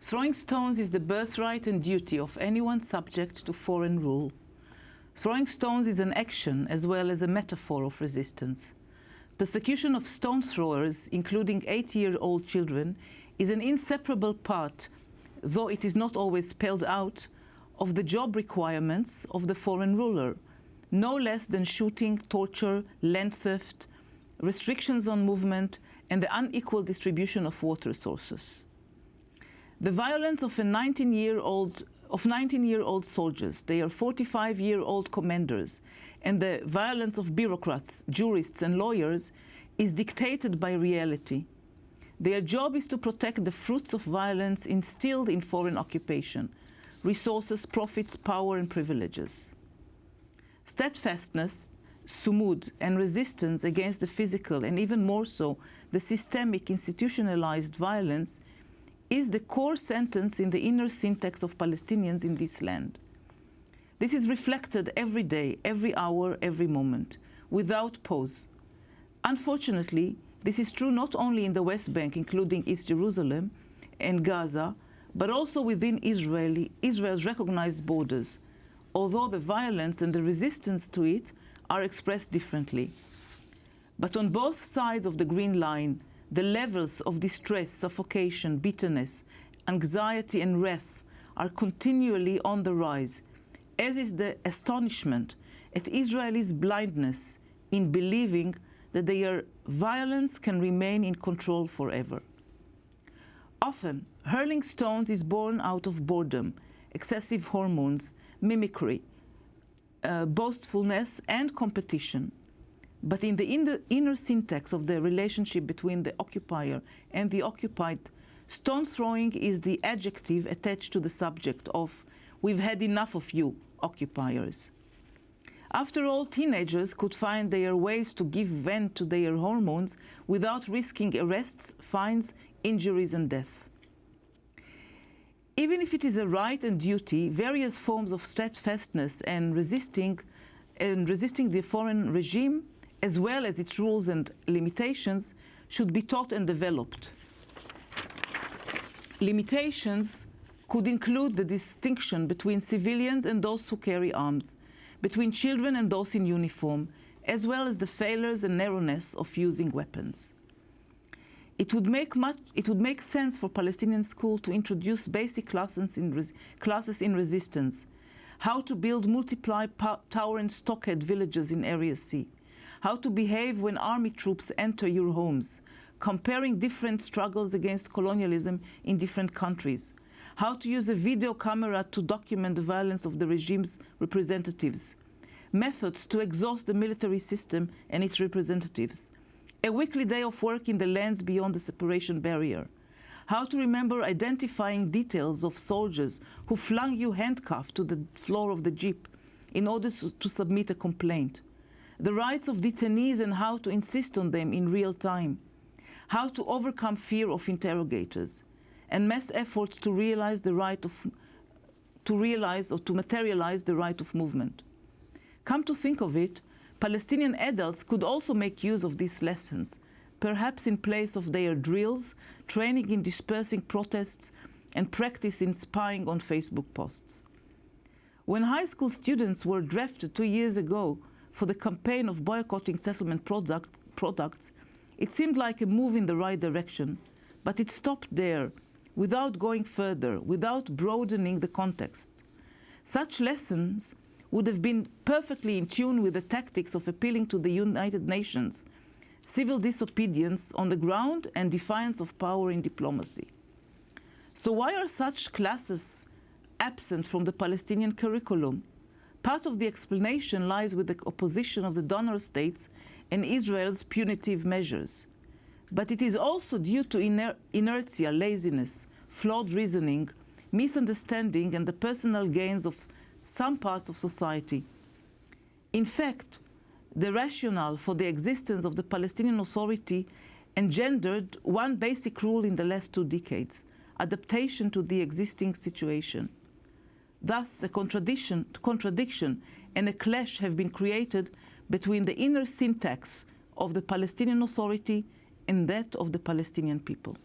Throwing stones is the birthright and duty of anyone subject to foreign rule. Throwing stones is an action as well as a metaphor of resistance. Persecution of stone throwers, including eight-year-old children, is an inseparable part, though it is not always spelled out, of the job requirements of the foreign ruler, no less than shooting, torture, land theft, restrictions on movement, and the unequal distribution of water sources. The violence of a 19-year-old of 19-year-old soldiers, they are 45-year-old commanders, and the violence of bureaucrats, jurists, and lawyers is dictated by reality. Their job is to protect the fruits of violence instilled in foreign occupation, resources, profits, power, and privileges. Steadfastness, sumud, and resistance against the physical, and even more so, the systemic institutionalized violence is the core sentence in the inner syntax of Palestinians in this land. This is reflected every day, every hour, every moment, without pause. Unfortunately, this is true not only in the West Bank, including East Jerusalem and Gaza, but also within Israeli, Israel's recognized borders, although the violence and the resistance to it are expressed differently. But on both sides of the green line, the levels of distress, suffocation, bitterness, anxiety and wrath are continually on the rise, as is the astonishment at Israelis' blindness in believing that their violence can remain in control forever. Often, hurling stones is born out of boredom, excessive hormones, mimicry, uh, boastfulness, and competition. But in the inner, inner, syntax of the relationship between the occupier and the occupied, stone throwing is the adjective attached to the subject of, we've had enough of you, occupiers. After all, teenagers could find their ways to give vent to their hormones without risking arrests, fines, injuries, and death. Even if it is a right and duty, various forms of steadfastness and resisting, and resisting the foreign regime, as well as its rules and limitations, should be taught and developed. Limitations could include the distinction between civilians and those who carry arms, between children and those in uniform, as well as the failures and narrowness of using weapons. It would make much. It would make sense for Palestinian school to introduce basic classes in, classes in resistance, how to build multiply tower and stockade villages in Area C, how to behave when army troops enter your homes, comparing different struggles against colonialism in different countries, how to use a video camera to document the violence of the regime's representatives, methods to exhaust the military system and its representatives, a weekly day of work in the lands beyond the separation barrier, how to remember identifying details of soldiers who flung you handcuffed to the floor of the jeep in order to submit a complaint, the rights of detainees and how to insist on them in real time, how to overcome fear of interrogators, and mass efforts to realize the right of to realize or to materialize the right of movement. Come to think of it, Palestinian adults could also make use of these lessons, perhaps in place of their drills, training in dispersing protests, and practice in spying on Facebook posts. When high school students were drafted two years ago for the campaign of boycotting settlement product, products, it seemed like a move in the right direction, but it stopped there, without going further, without broadening the context. Such lessons would have been perfectly in tune with the tactics of appealing to the United Nations, civil disobedience on the ground and defiance of power in diplomacy. So why are such classes absent from the Palestinian curriculum? Part of the explanation lies with the opposition of the donor states and Israel's punitive measures. But it is also due to iner inertia, laziness, flawed reasoning, misunderstanding, and the personal gains of some parts of society. In fact, the rationale for the existence of the Palestinian Authority engendered one basic rule in the last two decades, adaptation to the existing situation. Thus, a contradiction, contradiction and a clash have been created between the inner syntax of the Palestinian Authority and that of the Palestinian people.